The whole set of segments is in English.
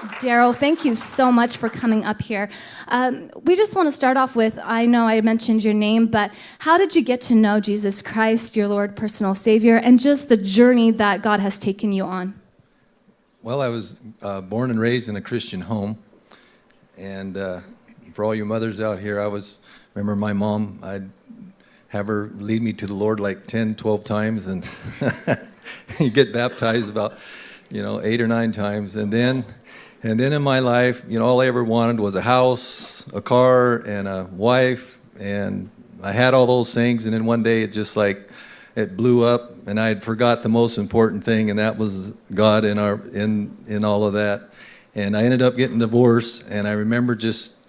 Daryl, thank you so much for coming up here. Um, we just want to start off with I know I mentioned your name, but how did you get to know Jesus Christ, your Lord, personal Savior, and just the journey that God has taken you on? Well, I was uh, born and raised in a Christian home. And uh, for all you mothers out here, I was, remember my mom, I'd have her lead me to the Lord like 10, 12 times, and you get baptized about, you know, eight or nine times. And then and then in my life, you know, all I ever wanted was a house, a car, and a wife. And I had all those things. And then one day it just like, it blew up and I had forgot the most important thing and that was God in our in in all of that. And I ended up getting divorced and I remember just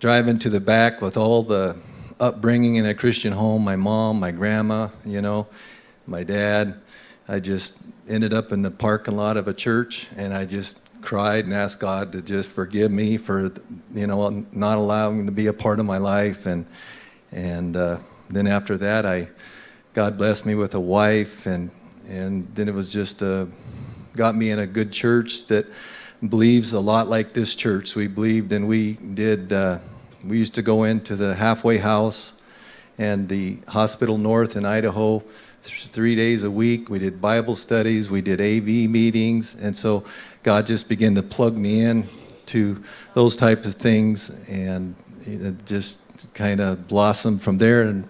driving to the back with all the upbringing in a Christian home, my mom, my grandma, you know, my dad. I just ended up in the parking lot of a church and I just cried and asked God to just forgive me for, you know, not allowing him to be a part of my life. And, and uh, then after that, I, God blessed me with a wife. And, and then it was just, uh, got me in a good church that believes a lot like this church. We believed and we did, uh, we used to go into the halfway house and the hospital north in Idaho three days a week. We did Bible studies, we did AA meetings, and so God just began to plug me in to those types of things, and it just kind of blossomed from there. And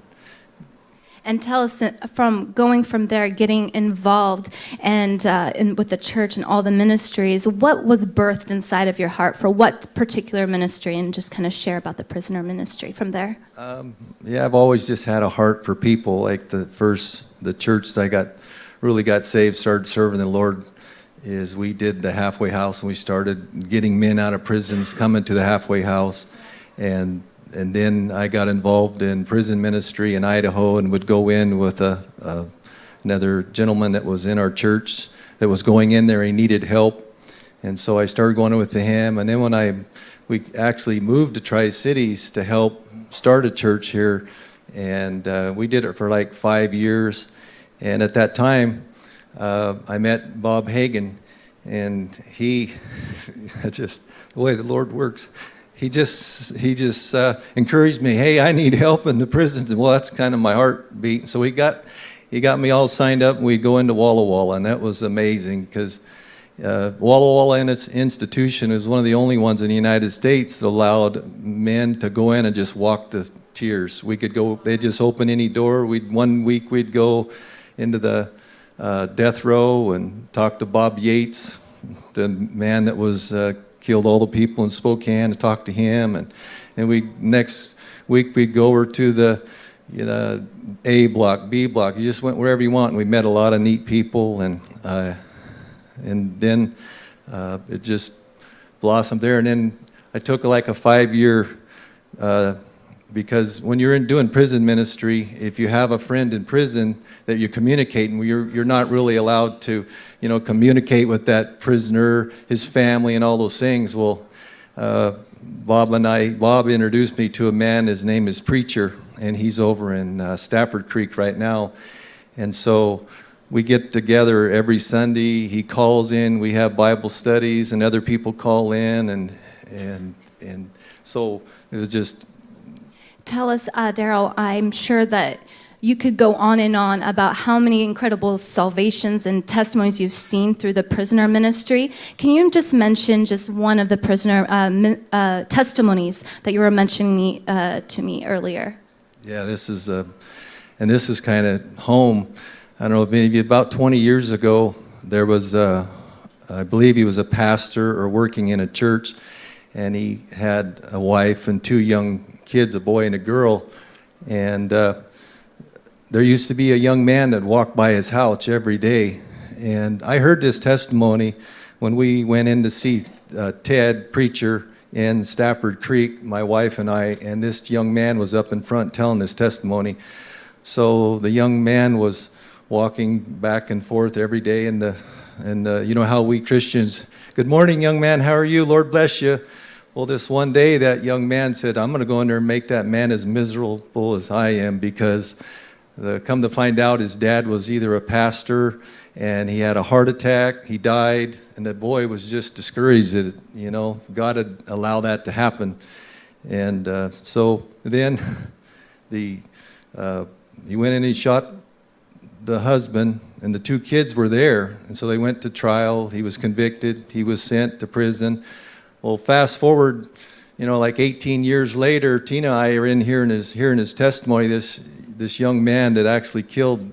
and tell us from going from there, getting involved and uh, in, with the church and all the ministries, what was birthed inside of your heart for what particular ministry, and just kind of share about the prisoner ministry from there. Um, yeah, I've always just had a heart for people. Like the first, the church that I got really got saved, started serving the Lord. Is we did the halfway house and we started getting men out of prisons coming to the halfway house, and and then I got involved in prison ministry in Idaho and would go in with a, a, another gentleman that was in our church that was going in there. He needed help. And so I started going with him. And then when I, we actually moved to Tri-Cities to help start a church here. And uh, we did it for like five years. And at that time, uh, I met Bob Hagan. And he, just the way the Lord works, he just he just uh, encouraged me. Hey, I need help in the prisons, and well, that's kind of my heartbeat. So he got he got me all signed up, and we'd go into Walla Walla, and that was amazing because uh, Walla Walla in its institution is one of the only ones in the United States that allowed men to go in and just walk the tiers. We could go; they'd just open any door. We'd one week we'd go into the uh, death row and talk to Bob Yates, the man that was uh, killed all the people in Spokane to talk to him. And, and we next week we'd go over to the you know, A block, B block. You just went wherever you want. And we met a lot of neat people. And, uh, and then uh, it just blossomed there. And then I took like a five-year uh, because when you're in doing prison ministry, if you have a friend in prison that you're communicating, you're, you're not really allowed to, you know, communicate with that prisoner, his family, and all those things. Well, uh, Bob and I, Bob introduced me to a man, his name is Preacher, and he's over in uh, Stafford Creek right now. And so we get together every Sunday. He calls in, we have Bible studies, and other people call in, and, and, and so it was just Tell us, uh, Daryl, I'm sure that you could go on and on about how many incredible salvations and testimonies you've seen through the prisoner ministry. Can you just mention just one of the prisoner uh, uh, testimonies that you were mentioning me, uh, to me earlier? Yeah, this is, uh, and this is kind of home. I don't know, if maybe about 20 years ago, there was, uh, I believe he was a pastor or working in a church, and he had a wife and two young kids, a boy and a girl, and uh, there used to be a young man that walked by his house every day. And I heard this testimony when we went in to see uh, Ted, preacher, in Stafford Creek, my wife and I, and this young man was up in front telling this testimony. So the young man was walking back and forth every day in the, and you know how we Christians, good morning, young man, how are you? Lord bless you. Well, this one day, that young man said, I'm going to go in there and make that man as miserable as I am because the, come to find out his dad was either a pastor and he had a heart attack. He died, and the boy was just discouraged that you know God had allowed that to happen. And uh, so then the uh, he went in and he shot the husband, and the two kids were there, and so they went to trial. He was convicted. He was sent to prison. Well, fast forward, you know, like 18 years later, Tina and I are in here in his hearing his testimony. This this young man that actually killed,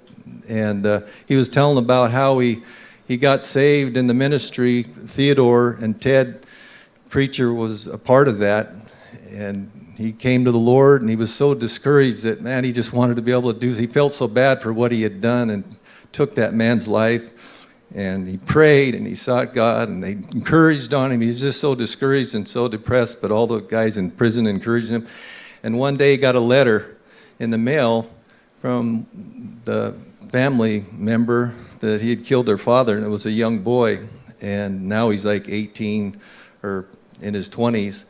and uh, he was telling about how he he got saved in the ministry. Theodore and Ted preacher was a part of that, and he came to the Lord and he was so discouraged that, man, he just wanted to be able to do, he felt so bad for what he had done and took that man's life. And he prayed and he sought God and they encouraged on him. He was just so discouraged and so depressed, but all the guys in prison encouraged him. And one day he got a letter in the mail from the family member that he had killed their father, and it was a young boy. And now he's like 18 or in his 20s.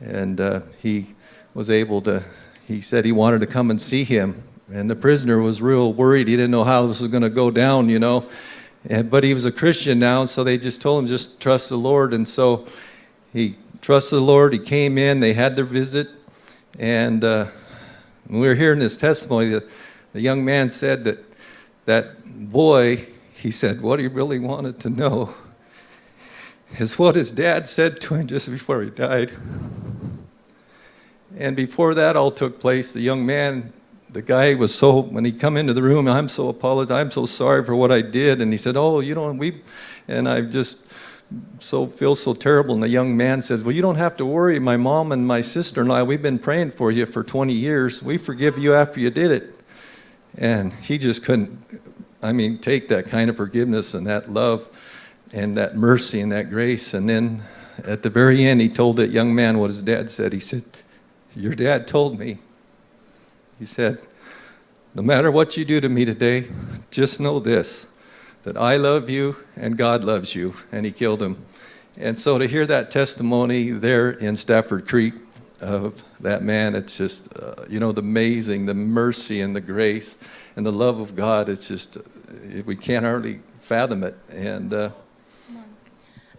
And uh, he was able to, he said he wanted to come and see him. And the prisoner was real worried. He didn't know how this was going to go down, you know. And, but he was a Christian now, so they just told him, just trust the Lord. And so he trusted the Lord. He came in, they had their visit. And uh, we were hearing this testimony, the, the young man said that that boy, he said, what he really wanted to know is what his dad said to him just before he died. And before that all took place, the young man, the guy was so, when he come into the room, I'm so apologetic, I'm so sorry for what I did. And he said, oh, you don't, we, and I just so feel so terrible. And the young man said, well, you don't have to worry. My mom and my sister-in-law, we've been praying for you for 20 years. We forgive you after you did it. And he just couldn't, I mean, take that kind of forgiveness and that love and that mercy and that grace. And then at the very end, he told that young man what his dad said. He said, your dad told me, he said, no matter what you do to me today, just know this, that I love you and God loves you. And he killed him. And so to hear that testimony there in Stafford Creek of that man, it's just, uh, you know, the amazing, the mercy and the grace and the love of God, it's just, uh, we can't hardly fathom it. And uh,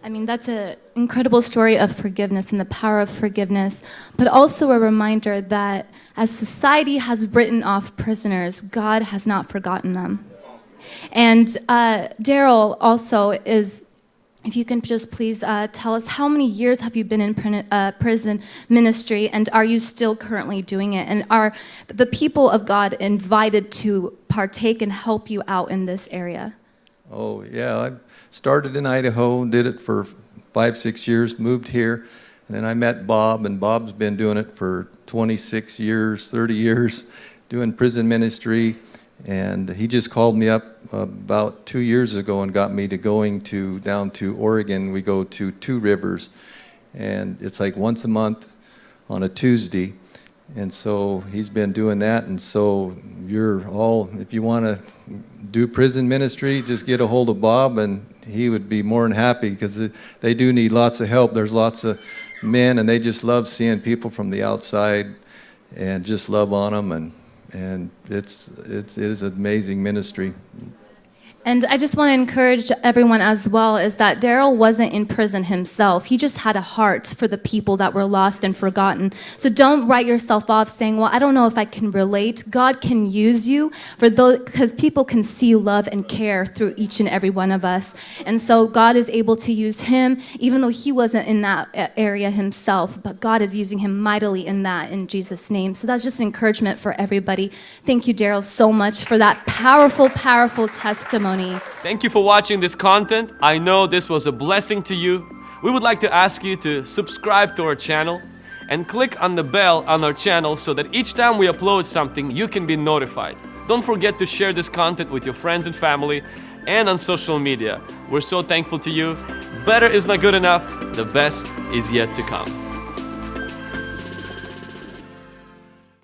I mean, that's an incredible story of forgiveness and the power of forgiveness, but also a reminder that as society has written off prisoners, God has not forgotten them. And uh, Daryl also is, if you can just please uh, tell us how many years have you been in uh, prison ministry and are you still currently doing it? And are the people of God invited to partake and help you out in this area? Oh, yeah. I started in Idaho, did it for five, six years, moved here, and then I met Bob, and Bob's been doing it for 26 years, 30 years, doing prison ministry. And he just called me up about two years ago and got me to going to down to Oregon. We go to Two Rivers, and it's like once a month on a Tuesday. And so he's been doing that. And so you're all, if you want to do prison ministry, just get a hold of Bob and he would be more than happy because they do need lots of help. There's lots of men and they just love seeing people from the outside and just love on them. And, and it's, it's, it is an amazing ministry. And I just want to encourage everyone as well is that Daryl wasn't in prison himself. He just had a heart for the people that were lost and forgotten. So don't write yourself off saying, well, I don't know if I can relate. God can use you for those, because people can see love and care through each and every one of us. And so God is able to use him, even though he wasn't in that uh, area himself, but God is using him mightily in that in Jesus' name. So that's just encouragement for everybody. Thank you, Daryl, so much for that powerful, powerful testimony Thank you for watching this content. I know this was a blessing to you. We would like to ask you to subscribe to our channel and click on the bell on our channel so that each time we upload something, you can be notified. Don't forget to share this content with your friends and family and on social media. We're so thankful to you. Better is not good enough. The best is yet to come.